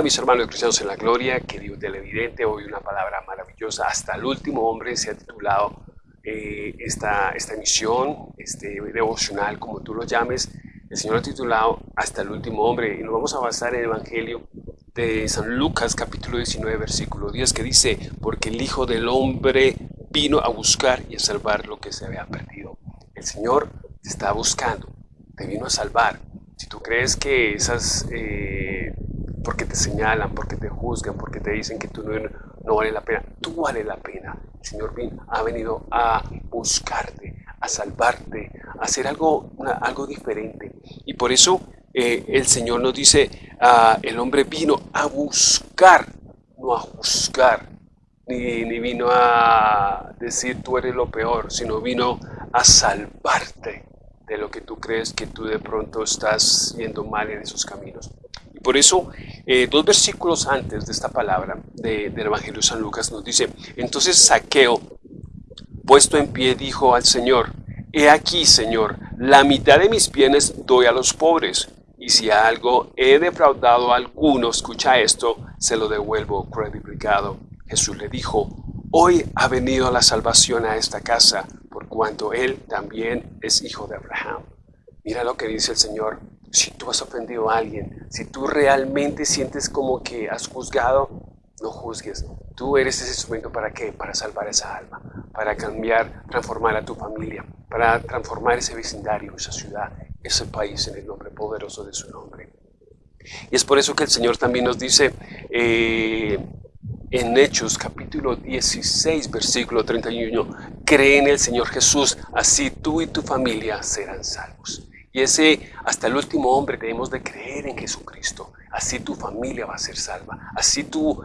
Hola mis hermanos cristianos en la gloria, que Dios del evidente, hoy una palabra maravillosa, hasta el último hombre se ha titulado eh, esta, esta emisión, este devocional, como tú lo llames, el Señor ha titulado Hasta el último hombre y nos vamos a basar en el Evangelio de San Lucas capítulo 19 versículo 10 que dice, porque el Hijo del Hombre vino a buscar y a salvar lo que se había perdido. El Señor está buscando, te vino a salvar. Si tú crees que esas... Eh, porque te señalan, porque te juzgan, porque te dicen que tú no, no vale la pena. Tú vale la pena. El Señor ha venido a buscarte, a salvarte, a hacer algo, algo diferente. Y por eso eh, el Señor nos dice, ah, el hombre vino a buscar, no a juzgar, ni, ni vino a decir tú eres lo peor, sino vino a salvarte de lo que tú crees que tú de pronto estás yendo mal en esos caminos. Por eso, eh, dos versículos antes de esta palabra del Evangelio de San Lucas nos dice, entonces Saqueo, puesto en pie, dijo al Señor, He aquí, Señor, la mitad de mis bienes doy a los pobres, y si algo he defraudado a alguno, escucha esto, se lo devuelvo credificado. Jesús le dijo, Hoy ha venido la salvación a esta casa, por cuanto él también es hijo de Abraham. Mira lo que dice el Señor, si tú has ofendido a alguien, si tú realmente sientes como que has juzgado, no juzgues. Tú eres ese instrumento para qué? Para salvar esa alma, para cambiar, transformar a tu familia, para transformar ese vecindario, esa ciudad, ese país en el nombre poderoso de su nombre. Y es por eso que el Señor también nos dice eh, en Hechos capítulo 16, versículo 31, cree en el Señor Jesús, así tú y tu familia serán salvos. Y ese, hasta el último hombre, debemos de creer en Jesucristo. Así tu familia va a ser salva. Así tu,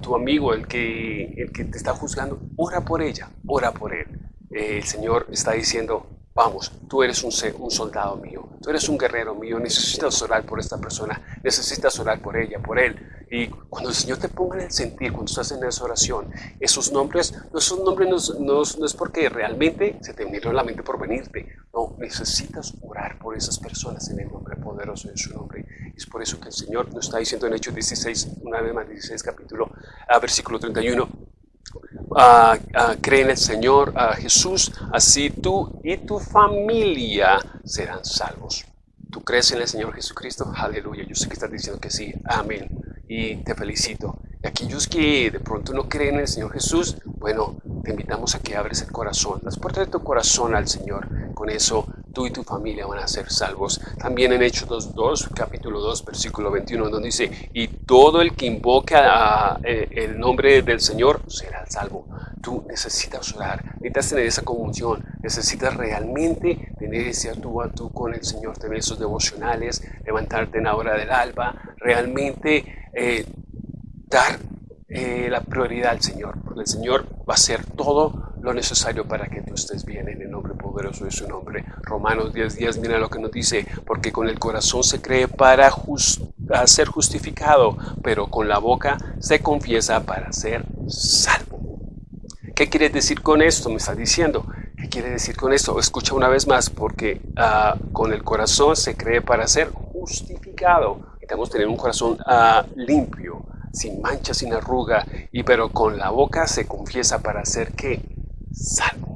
tu amigo, el que, el que te está juzgando, ora por ella, ora por él. Eh, el Señor está diciendo, vamos, tú eres un, un soldado mío, tú eres un guerrero mío, necesitas orar por esta persona, necesitas orar por ella, por él. Y cuando el Señor te ponga en el sentir, cuando estás en esa oración, esos nombres, esos nombres no, no, es porque realmente se te vinieron a la mente por venirte. No, necesitas orar por esas personas en el nombre poderoso de su nombre. Es por eso que el Señor nos está diciendo en Hechos 16, una vez más 16 capítulo, a versículo 31, Uh, cree en el Señor uh, Jesús, así tú y tu familia serán salvos. ¿Tú crees en el Señor Jesucristo? Aleluya. Yo sé que estás diciendo que sí. Amén y te felicito. Y aquellos que de pronto no creen en el Señor Jesús, bueno, te invitamos a que abres el corazón, las puertas de tu corazón al Señor. Con eso tú y tu familia van a ser salvos. También en Hechos 2, capítulo 2, versículo 21, donde dice, y todo el que invoca eh, el nombre del Señor será salvo. Tú necesitas orar, necesitas tener esa comunión, necesitas realmente tener ese tú a tú con el Señor, tener esos devocionales, levantarte en la hora del alba, realmente eh, dar eh, la prioridad al Señor, porque el Señor va a hacer todo lo necesario para que tú estés bien en el nombre poderoso de su nombre. Romanos 10 días, mira lo que nos dice, porque con el corazón se cree para ser justificado, pero con la boca se confiesa para ser salvo. ¿Qué quiere decir con esto? Me está diciendo. ¿Qué quiere decir con esto? Escucha una vez más, porque ah, con el corazón se cree para ser justificado Necesitamos tener un corazón uh, limpio, sin mancha, sin arruga, y pero con la boca se confiesa para hacer que salvo.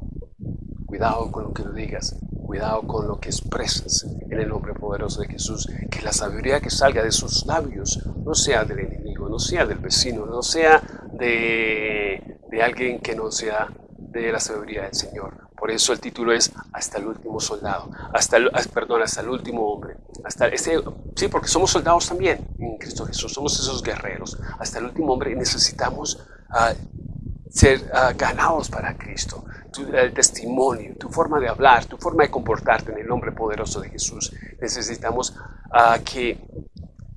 Cuidado con lo que digas, cuidado con lo que expresas en el nombre poderoso de Jesús, que la sabiduría que salga de sus labios no sea del enemigo, no sea del vecino, no sea de, de alguien que no sea de la sabiduría del Señor. Por eso el título es Hasta el último soldado, hasta el, perdón, hasta el último hombre. Hasta ese, sí, porque somos soldados también en Cristo Jesús, somos esos guerreros. Hasta el último hombre necesitamos uh, ser uh, ganados para Cristo. Tu, el testimonio, tu forma de hablar, tu forma de comportarte en el nombre poderoso de Jesús. Necesitamos uh, que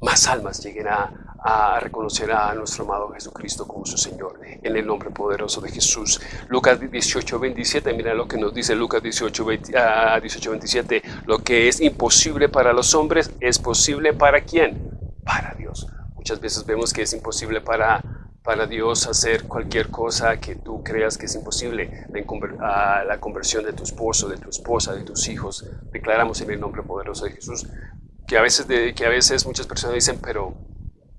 más almas lleguen a, a reconocer a nuestro amado Jesucristo como su Señor, en el nombre poderoso de Jesús. Lucas 18, 27, mira lo que nos dice Lucas 18, 27, lo que es imposible para los hombres es posible para quién? Para Dios. Muchas veces vemos que es imposible para, para Dios hacer cualquier cosa que tú creas que es imposible, la, la conversión de tu esposo, de tu esposa, de tus hijos. Declaramos en el nombre poderoso de Jesús que a veces, de, que a veces muchas personas dicen, pero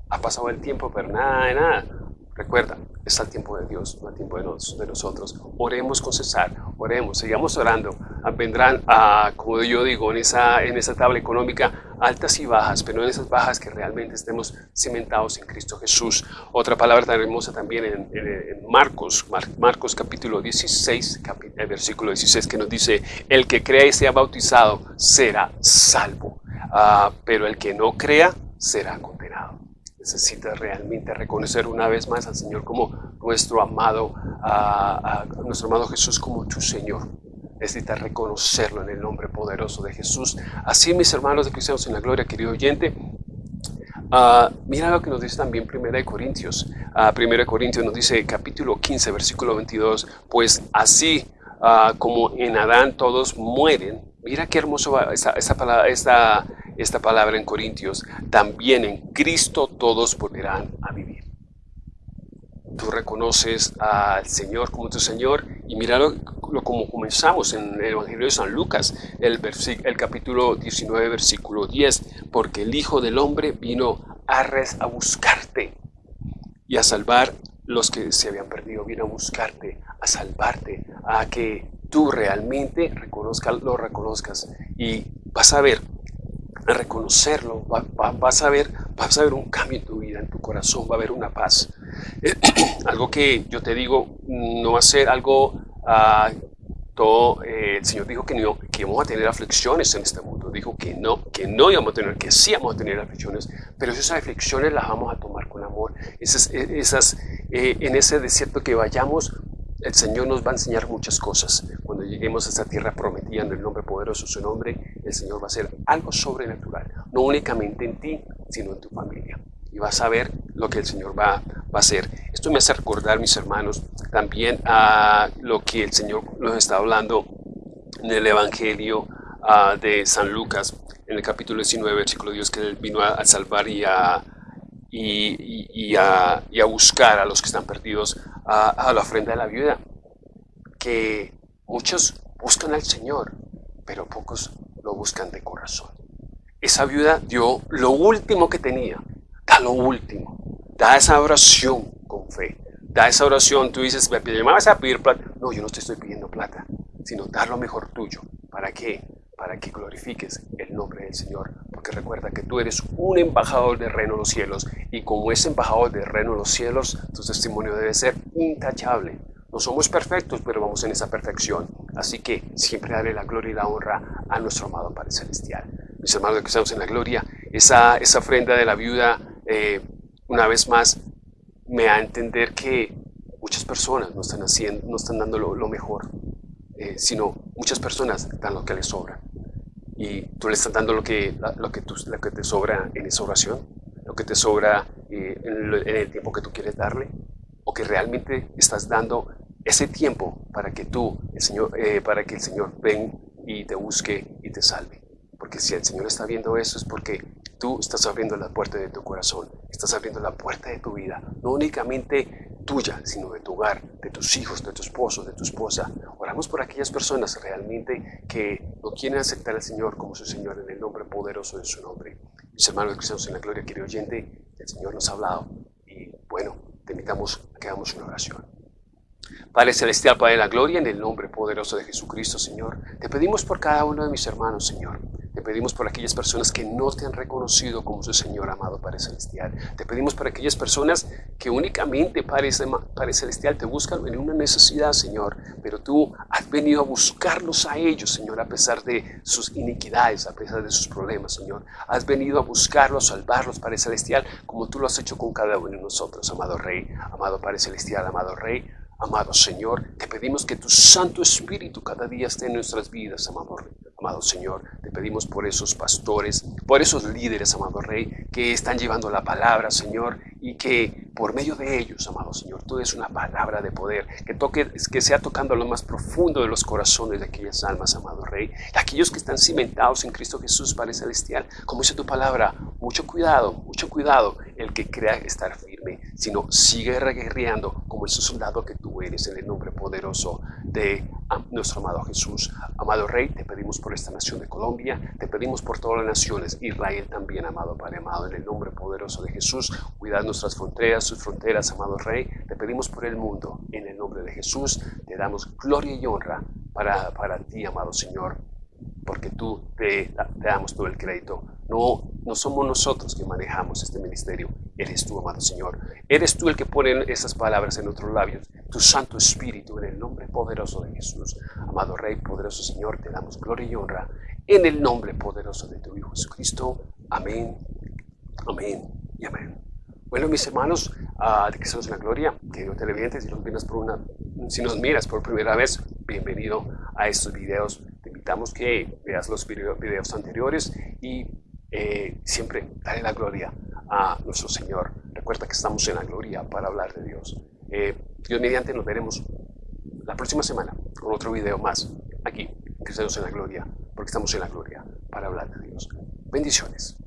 ha pasado el tiempo, pero nada de nada. Recuerda, es el tiempo de Dios, no el tiempo de, de nosotros. Oremos con cesar, oremos, sigamos orando. Ah, vendrán, a, como yo digo, en esa, en esa tabla económica, altas y bajas, pero en esas bajas que realmente estemos cimentados en Cristo Jesús. Otra palabra tan hermosa también en, Marcos, Marcos capítulo 16, el versículo 16, que nos dice, el que crea y sea bautizado será salvo, ah, pero el que no crea será condenado necesitas realmente reconocer una vez más al Señor como nuestro amado, a, nuestro amado Jesús como tu Señor. Necesitas reconocerlo en el nombre poderoso de Jesús. Así, mis hermanos de Cristianos en la Gloria, querido oyente, uh, mira lo que nos dice también 1 Corintios. Uh, 1 Corintios nos dice, capítulo 15, versículo 22, pues así uh, como en Adán todos mueren, mira qué hermoso esta, esta, palabra, esta, esta palabra en Corintios, también en Cristo todos volverán a vivir. Tú reconoces al Señor como tu Señor y mira lo, como comenzamos en el Evangelio de San Lucas, el, el capítulo 19, versículo 10, porque el Hijo del Hombre vino a, res, a buscarte y a salvar los que se habían perdido, vino a buscarte, a salvarte, a que tú realmente reconozcas, lo reconozcas y vas a ver a reconocerlo, vas, a ver, vas a ver un cambio en tu vida, en tu corazón, va a haber una paz. algo que yo te digo, no va a ser algo, todo, eh, el Señor dijo que, no, que íbamos a tener aflicciones en este mundo, dijo que no, que no íbamos a tener, que sí íbamos a tener aflicciones, pero esas aflicciones las vamos a tomar con amor. Esas, esas eh, en ese desierto que vayamos, el Señor nos va a enseñar muchas cosas. Cuando lleguemos a esta tierra prometida en el nombre poderoso de su nombre, el Señor va a hacer algo sobrenatural, no únicamente en ti, sino en tu familia. Y vas a ver lo que el Señor va, va a hacer. Esto me hace recordar, mis hermanos, también a lo que el Señor nos está hablando en el Evangelio ah, de San Lucas, en el capítulo 19, versículo Dios, que Él vino a, salvar y a, y, a, y a buscar a los que están perdidos a, la ofrenda de la viuda, que muchos buscan al Señor, pero pocos lo buscan de corazón. Esa viuda dio lo último que tenía, da lo último, da esa oración con fe, da esa oración, tú dices, me vas a pedir plata. No, yo no te estoy pidiendo plata, sino dar lo mejor tuyo. ¿Para qué? Para que glorifiques el nombre del Señor. Porque recuerda que tú eres un embajador del reino de los cielos y como es embajador del reino de los cielos, tu testimonio debe ser intachable. No somos perfectos, pero vamos en esa perfección. Así que siempre daré la gloria y la honra a nuestro amado Padre Celestial. Mis hermanos que estamos en la gloria, esa, esa ofrenda de la viuda, eh, una vez más, me da a entender que muchas personas no están, haciendo, no están dando lo, mejor, eh, sino muchas personas dan lo que les sobra. Y tú le estás dando lo que, lo que, lo que te sobra en esa oración, lo que te sobra eh, en, el tiempo que tú quieres darle, o que realmente estás dando ese tiempo para que tú, el Señor, eh, para que el Señor venga y te busque y te salve. Porque si el Señor está viendo eso es porque tú estás abriendo la puerta de tu corazón, estás abriendo la puerta de tu vida, no únicamente tuya, sino de tu hogar, de tus hijos, de tu esposo, de tu esposa. Oramos por aquellas personas realmente que no quieren aceptar al Señor como su Señor en el nombre poderoso de su nombre. Mis hermanos cristianos en la gloria, querido oyente, el Señor nos ha hablado y bueno, te invitamos a que hagamos una oración. Padre Celestial, Padre de la Gloria, en el nombre poderoso de Jesucristo, Señor, te pedimos por cada uno de mis hermanos, Señor. Te pedimos por aquellas personas que no te han reconocido como su Señor amado Padre Celestial. Te pedimos por aquellas personas que únicamente, Padre, Padre Celestial, te buscan en una necesidad, Señor. Pero tú has venido a buscarlos a ellos, Señor, a pesar de sus iniquidades, a pesar de sus problemas, Señor. Has venido a buscarlos, a salvarlos, Padre Celestial, como tú lo has hecho con cada uno de nosotros, amado Rey, amado Padre Celestial, amado Rey. Amado Señor, te pedimos que tu Santo Espíritu cada día esté en nuestras vidas, amado Rey. Amado Señor, te pedimos por esos pastores, por esos líderes, amado Rey, que están llevando la palabra, Señor, y que por medio de ellos, amado Señor, tú des una palabra de poder, que toque, que sea tocando lo más profundo de los corazones de aquellas almas, amado Rey, aquellos que están cimentados en Cristo Jesús, Padre Celestial, como dice tu palabra, mucho cuidado, mucho cuidado, el que crea estar firme, sino sigue reguerreando ese soldado que tú eres en el nombre poderoso de nuestro amado Jesús. Amado Rey, te pedimos por esta nación de Colombia, te pedimos por todas las naciones, Israel también, amado Padre amado, en el nombre poderoso de Jesús, cuidad nuestras fronteras, sus fronteras, amado Rey, te pedimos por el mundo, en el nombre de Jesús, te damos gloria y honra para, para ti, amado Señor, porque tú te, te damos todo el crédito. No, no somos nosotros que manejamos este ministerio, eres tú, amado Señor. Eres tú el que pone esas palabras en nuestros labios, tu Santo Espíritu, en el nombre poderoso de Jesús. Amado Rey, poderoso Señor, te damos gloria y honra en el nombre poderoso de tu Hijo Jesucristo. Amén, amén y amén. Bueno, mis hermanos, uh, de que somos en la gloria, querido televidente, si nos, miras por una, si nos miras por primera vez, bienvenido a estos videos. Te invitamos que veas los videos anteriores y eh, siempre dale la gloria a nuestro Señor. Recuerda que estamos en la gloria para hablar de Dios. Eh, Dios mediante nos veremos la próxima semana con otro video más aquí, Cristianos en la Gloria, porque estamos en la gloria para hablar de Dios. Bendiciones.